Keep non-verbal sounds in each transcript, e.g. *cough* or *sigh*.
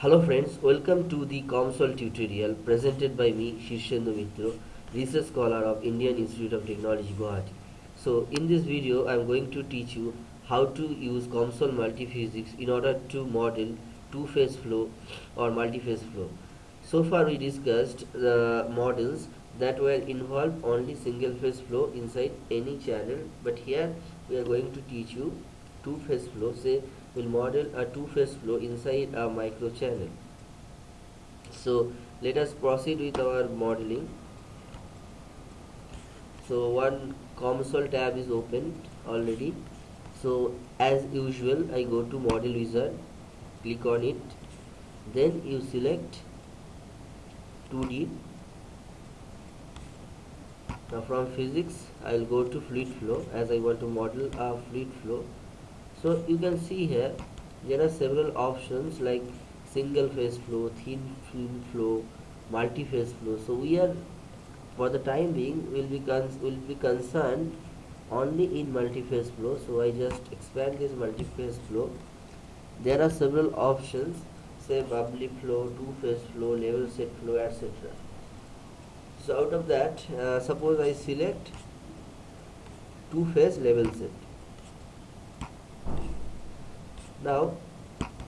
Hello friends, welcome to the COMSOL tutorial presented by me Shirshendu Mitro, research scholar of Indian Institute of Technology Guwahati. So in this video I am going to teach you how to use COMSOL multiphysics in order to model two-phase flow or multi-phase flow. So far we discussed the models that will involve only single phase flow inside any channel but here we are going to teach you two phase flow say we'll model a two phase flow inside a microchannel. so let us proceed with our modeling. So one COMSOL tab is opened already. So as usual I go to model wizard click on it. Then you select 2D now from physics I will go to fluid flow. As I want to model a fluid flow so you can see here there are several options like single phase flow thin film flow multi-phase flow. So we are for the time being will be will be concerned only in multi-phase flow. So I just expand this multi-phase flow. There are several options say bubbly flow two-phase flow level set flow etc so out of that uh, suppose I select two phase level set now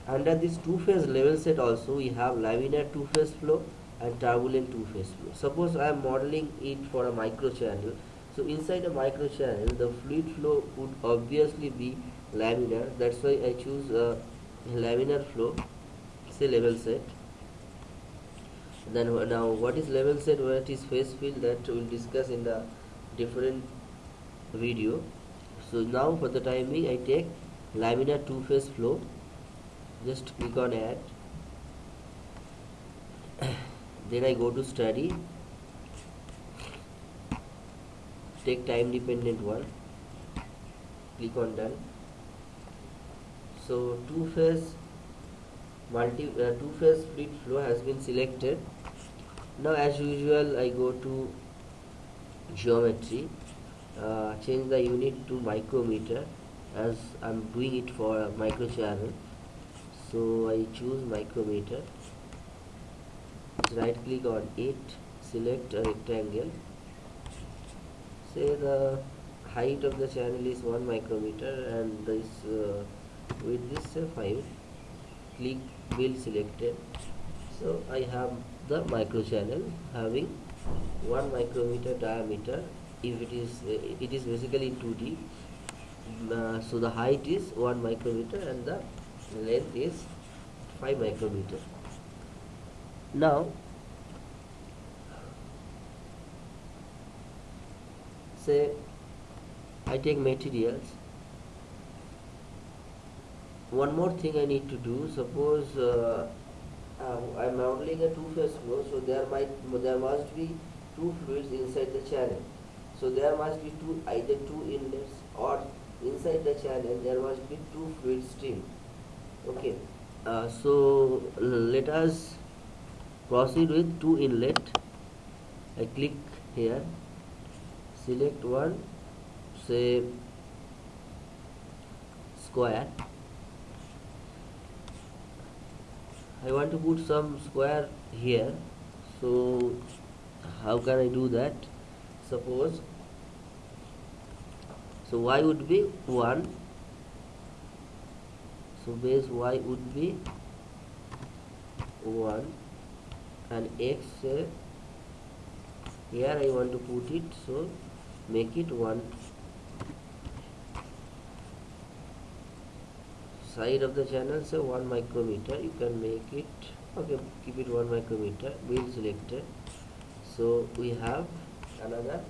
under this two phase level set also we have laminar two phase flow and turbulent two phase flow. Suppose I am modeling it for a micro channel so inside a micro channel the fluid flow would obviously be laminar. That's why I choose a laminar flow say level set. Then now what is level set? What is phase field? That we'll discuss in the different video. So now for the time being I take laminar two phase flow. Just click on add. *coughs* Then I go to study. Take time dependent one. Click on done. So two phase multi uh, two phase fluid flow has been selected. Now as usual I go to geometry. Uh, change the unit to micrometer as I'm doing it for a micro channel. So I choose micrometer. Right click on it select a rectangle. Say the height of the channel is 1 micrometer and this uh, width is uh, 5 click wheel selected. So I have the micro channel having 1 micrometer diameter. If it is uh, it is basically in 2D so the height is 1 micrometer and the length is 5 micrometer. Now say I take materials. One more thing I need to do suppose uh, I'm modeling a two-phase flow so there might there must be two fluids inside the channel. So there must be two either two inlets or inside the channel there must be two fluid stream. Okay uh, so let us proceed with two inlet. I click here select one say square. I want to put some square here so how can I do that? Suppose so y would be 1 so base y would be 1 and x uh, here I want to put it so make it 1 side of the channel say 1 micrometer. You can make it okay keep it 1 micrometer. Wheel selected. So we have another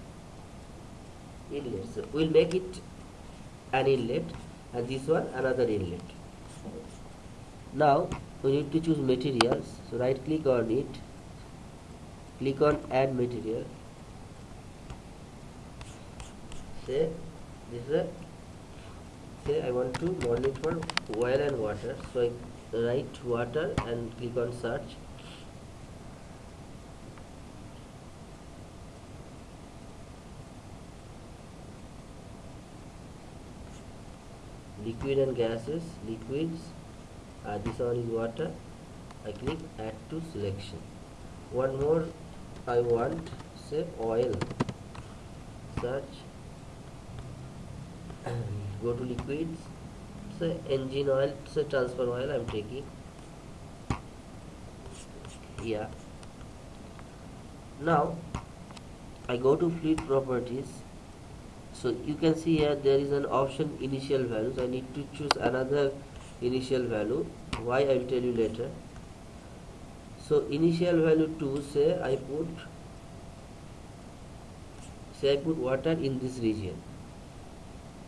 inlet so we'll make it an inlet and this one another inlet. Now we need to choose materials. So right click on it. Click on add material. Say this is a say I want to model it for oil and water. So I write water and click on search liquid and gases liquids uh, this one is water I click add to selection. One more I want say oil. Search *clears throat* go to liquids. Say engine oil say transfer oil I'm taking. Yeah. Now I go to fluid properties so you can see here there is an option initial values I need to choose another initial value. Why I will tell you later. So initial value 2 say I put say I put water in this region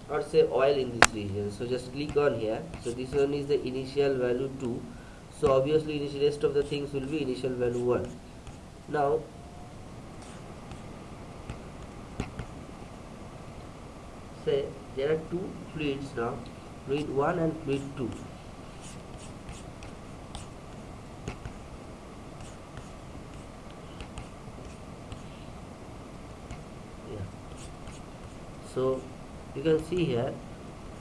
or say oil in this region. So just click on here. So this one is the initial value 2 so obviously rest of the things will be initial value 1 now say there are two fluids now fluid 1 and fluid 2 yeah. So you can see here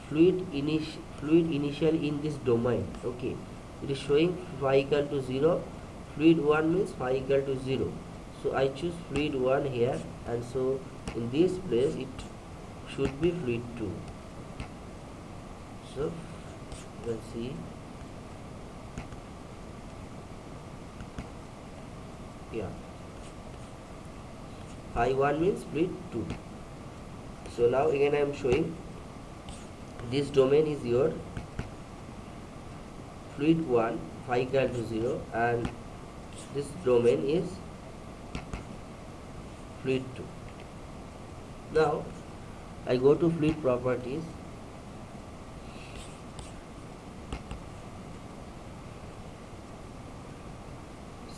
fluid init fluid initial in this domain okay. It is showing phi equal to 0 fluid 1 means phi equal to 0 so I choose fluid 1 here and so in this place it should be fluid 2 so you can see. Yeah. Phi 1 means fluid 2 so now again I am showing this domain is your fluid 1 phi equal to 0 and this domain is fluid 2 now I go to fluid properties.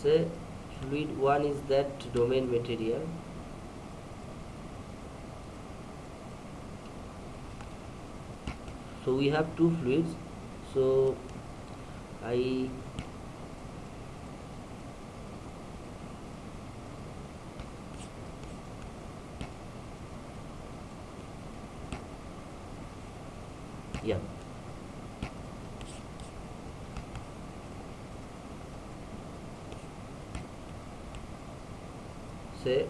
Say fluid 1 is that domain material. So we have two fluids so I yeah. Say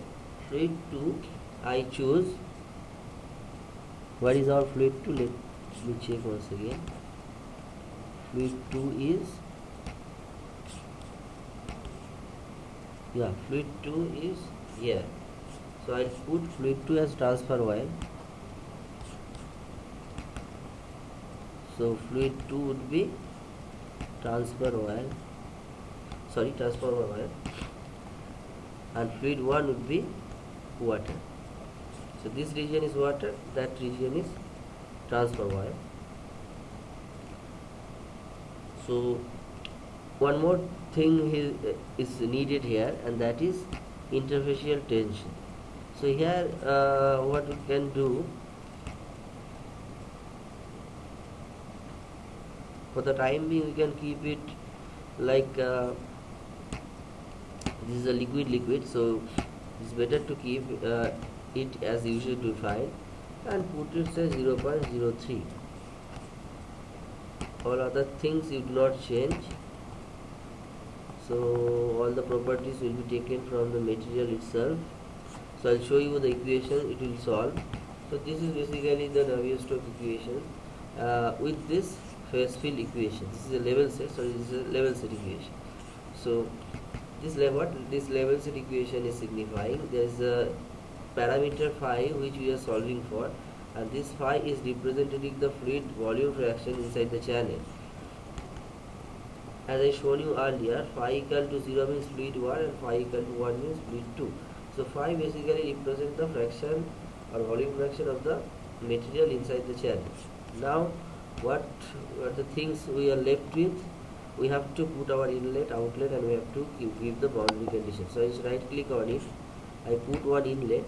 fluid 2 I choose. What is our fluid 2 let me check once again. Fluid 2 is yeah fluid 2 is here. So I put fluid 2 as transfer oil so fluid 2 would be transfer oil sorry transfer oil and fluid 1 would be water. So this region is water that region is transfer oil so one more thing is needed here and that is interfacial tension. So here uh, what we can do for the time being we can keep it like uh, this is a liquid liquid so it's better to keep uh, it as usual to defined and put it say 0.03 all other things you do not change. So all the properties will be taken from the material itself. So I'll show you the equation it will solve. So this is basically the Navier-Stokes equation. Uh, with this phase field equation. This is a level set so this is a level set equation. So this level this level set equation is signifying there is a parameter phi which we are solving for and this phi is representing the fluid volume fraction inside the channel. As I shown you earlier phi equal to 0 means fluid 1 and phi equal to 1 means fluid 2 so phi basically represents the fraction or volume fraction of the material inside the channel. Now what are the things we are left with we have to put our inlet outlet and we have to give the boundary condition so I just right click on it. I put one inlet.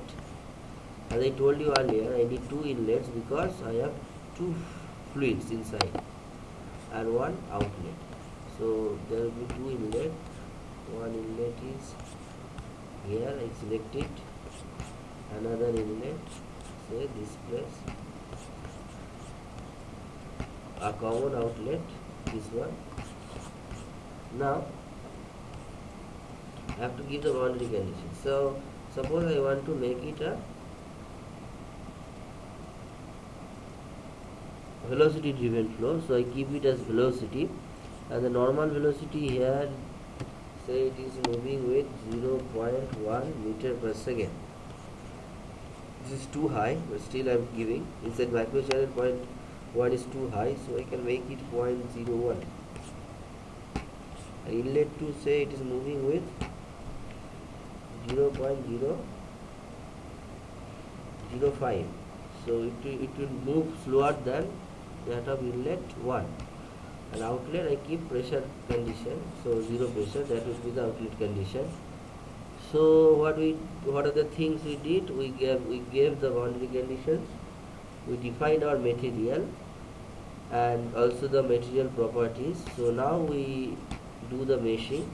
As I told you earlier I need two inlets because I have two fluids inside and one outlet. So there will be two inlet. One inlet is here. I select it. Another inlet. Say this place a common outlet this one. Now I have to give the boundary condition. So suppose I want to make it a velocity driven flow. So I keep it as velocity. And the normal velocity here say it is moving with 0.1 meter per second. This is too high but still I'm giving. Inside microchannel point 1 is too high so I can make it 0.01 and inlet to say it is moving with 0 0.005 so it it will move slower than that of inlet 1 and outlet I keep pressure condition so 0 pressure that will be the outlet condition. So what we what are the things we did? We gave we gave the boundary conditions we defined our material and also the material properties. So now we do the meshing.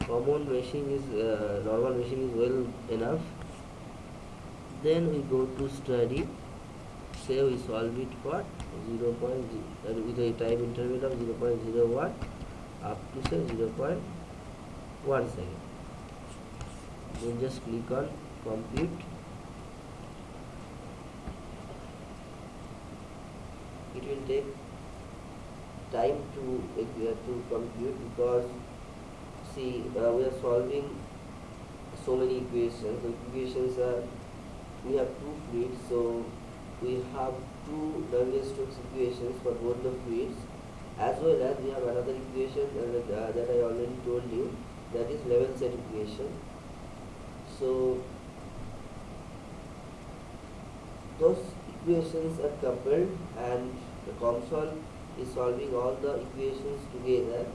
Common meshing is uh, normal meshing is well enough. Then we go to study. Say we solve it for 0. Uh, with a time interval of 0 0.01 up to say 0 0.1 second then just click on compute it will take time to uh, to compute because see uh, we are solving so many equations. The equations are we have two fluids so we have two Navier-Stokes equations for both the fluids as well as we have another equation uh, that I already told you that is level set equation. So those equations are coupled and the COMSOL is solving all the equations together.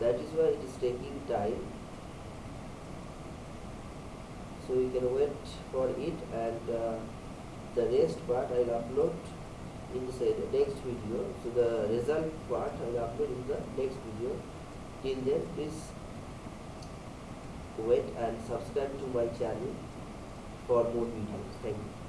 That is why it is taking time. So you can wait for it and uh, the rest part I will upload in the next video. So the result part I will upload in the next video. Till then please wait and subscribe to my channel for more videos. Thank you